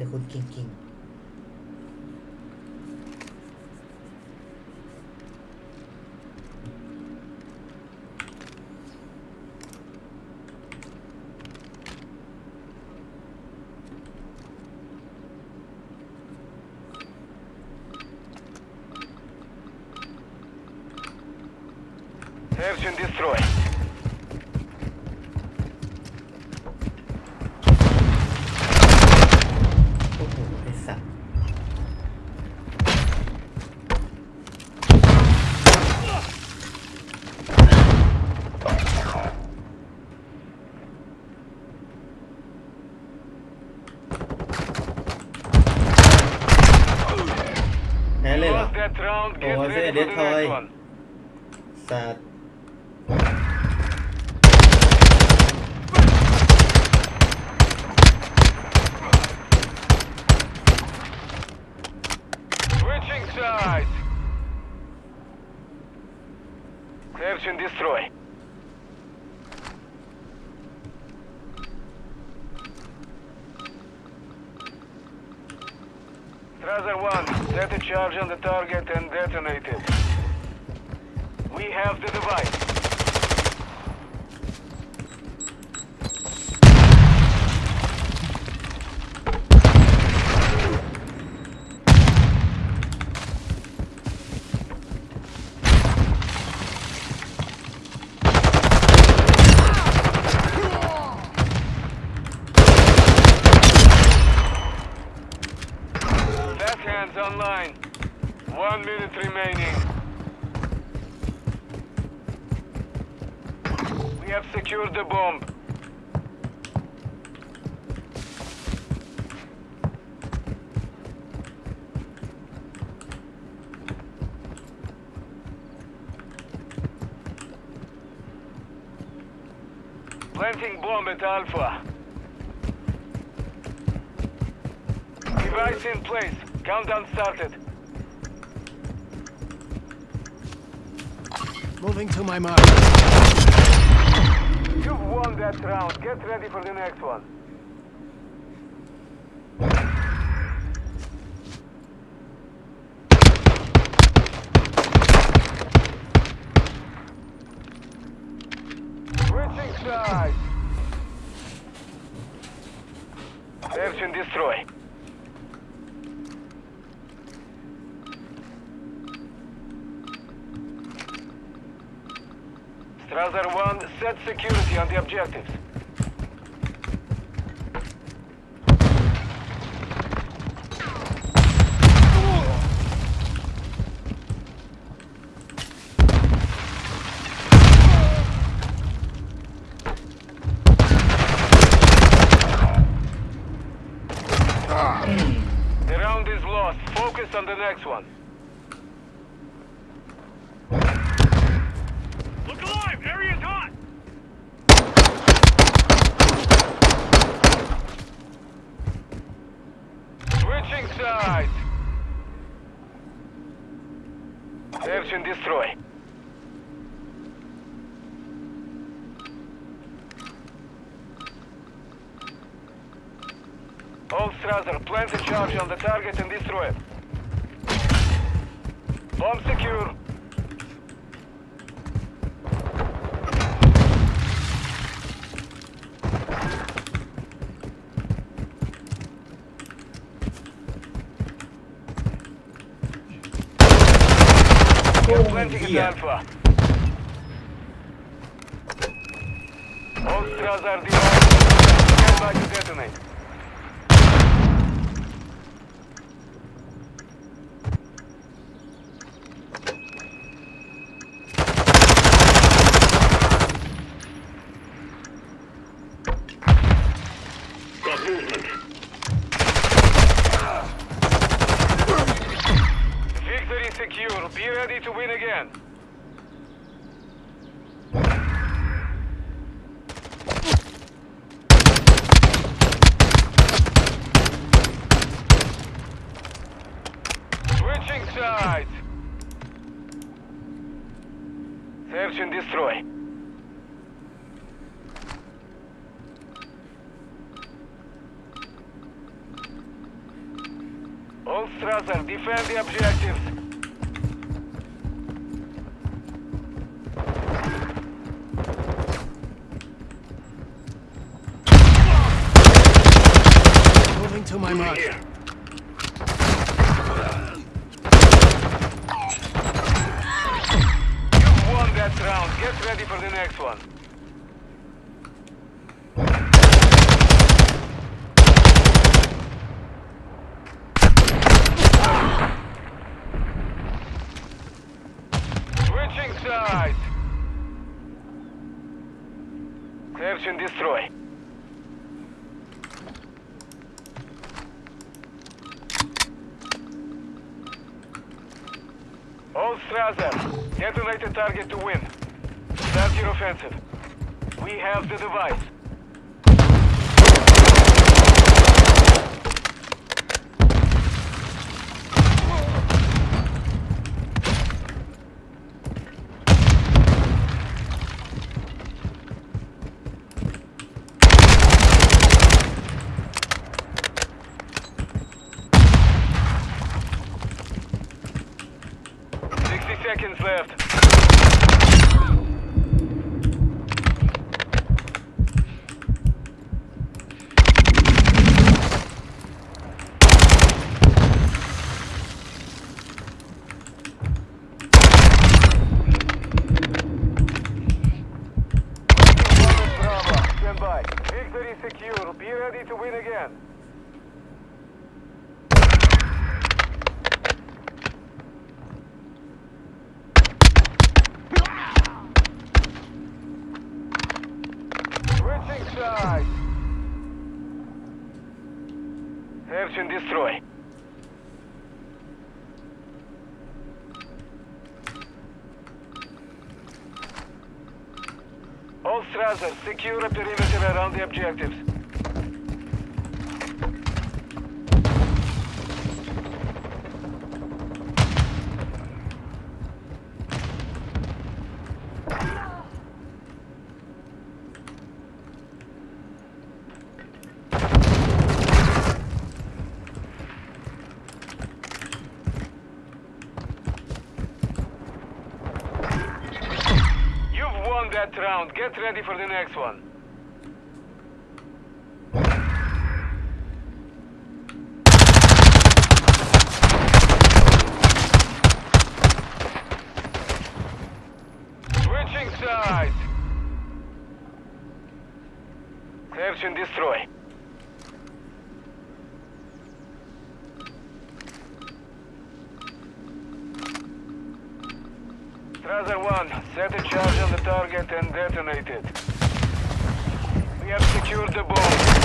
the Hood King King. Destroy. Ủa dễ đến thôi Sạt Switching sides. Search and destroy. Rather one set a charge on the target and detonate it. We have the device. Online. One minute remaining. We have secured the bomb. Planting bomb at Alpha. Device in place. Countdown started. Moving to my mark. You've won that round. Get ready for the next one. Switching sides. Search and destroy. Strasser 1, set security on the objectives. Ah. The round is lost. Focus on the next one. Sides. Search and destroy. Hold Strasser, plant a charge on the target and destroy it. Bomb secure. At here. All Strasser devices. Stand by to detonate. Got movement. Victory secure. Be ready to win again. Switching sides. Search and destroy. Strasser, defend the objectives. To my mark. Here. Round. Get ready for the next one. Switching sides. Search and destroy. All Strasser, detonate the target to win. Your offensive. We have the device. Seconds left. Bravo, stand by. Victory secure. Be ready to win again. Sides. Search and destroy. All Strasser, secure a perimeter around the objectives. Round. Get ready for the next one. Switching sides. Search and destroy. Strasser 1, set a charge on the target and detonate it. We have secured the bomb.